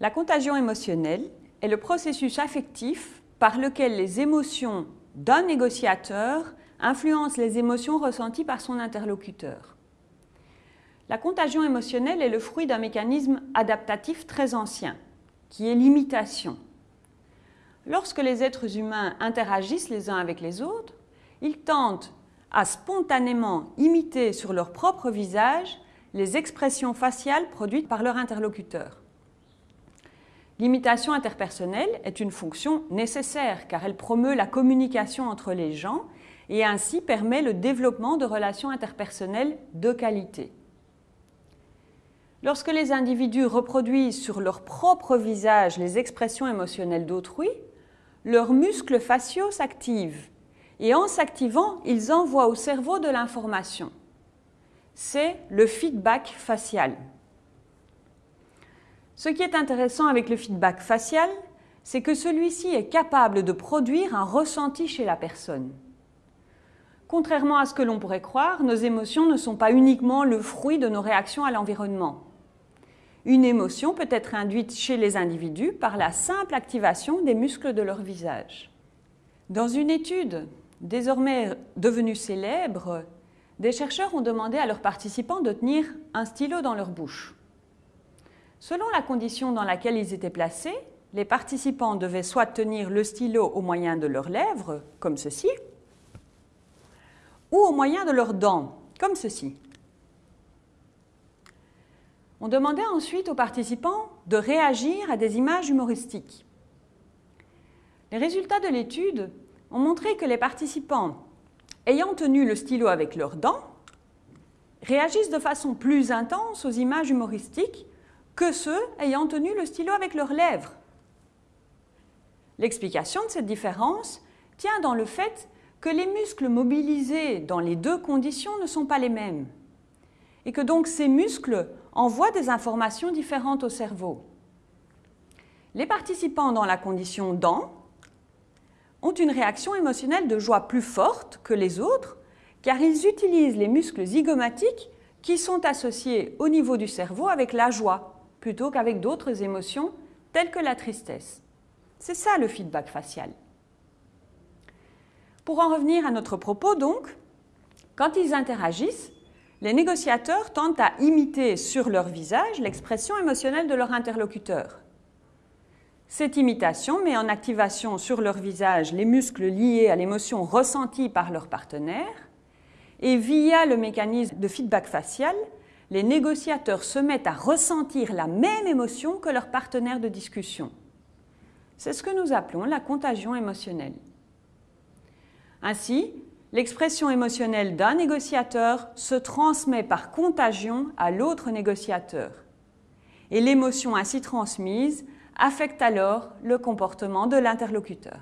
La contagion émotionnelle est le processus affectif par lequel les émotions d'un négociateur influencent les émotions ressenties par son interlocuteur. La contagion émotionnelle est le fruit d'un mécanisme adaptatif très ancien, qui est l'imitation. Lorsque les êtres humains interagissent les uns avec les autres, ils tentent à spontanément imiter sur leur propre visage les expressions faciales produites par leur interlocuteur. L'imitation interpersonnelle est une fonction nécessaire car elle promeut la communication entre les gens et ainsi permet le développement de relations interpersonnelles de qualité. Lorsque les individus reproduisent sur leur propre visage les expressions émotionnelles d'autrui, leurs muscles faciaux s'activent et en s'activant, ils envoient au cerveau de l'information. C'est le feedback facial. Ce qui est intéressant avec le feedback facial, c'est que celui-ci est capable de produire un ressenti chez la personne. Contrairement à ce que l'on pourrait croire, nos émotions ne sont pas uniquement le fruit de nos réactions à l'environnement. Une émotion peut être induite chez les individus par la simple activation des muscles de leur visage. Dans une étude désormais devenue célèbre, des chercheurs ont demandé à leurs participants de tenir un stylo dans leur bouche. Selon la condition dans laquelle ils étaient placés, les participants devaient soit tenir le stylo au moyen de leurs lèvres, comme ceci, ou au moyen de leurs dents, comme ceci. On demandait ensuite aux participants de réagir à des images humoristiques. Les résultats de l'étude ont montré que les participants ayant tenu le stylo avec leurs dents réagissent de façon plus intense aux images humoristiques que ceux ayant tenu le stylo avec leurs lèvres. L'explication de cette différence tient dans le fait que les muscles mobilisés dans les deux conditions ne sont pas les mêmes et que donc ces muscles envoient des informations différentes au cerveau. Les participants dans la condition dents ont une réaction émotionnelle de joie plus forte que les autres car ils utilisent les muscles zygomatiques qui sont associés au niveau du cerveau avec la joie plutôt qu'avec d'autres émotions telles que la tristesse. C'est ça le feedback facial. Pour en revenir à notre propos donc, quand ils interagissent, les négociateurs tentent à imiter sur leur visage l'expression émotionnelle de leur interlocuteur. Cette imitation met en activation sur leur visage les muscles liés à l'émotion ressentie par leur partenaire et via le mécanisme de feedback facial, les négociateurs se mettent à ressentir la même émotion que leur partenaire de discussion. C'est ce que nous appelons la contagion émotionnelle. Ainsi, l'expression émotionnelle d'un négociateur se transmet par contagion à l'autre négociateur. Et l'émotion ainsi transmise affecte alors le comportement de l'interlocuteur.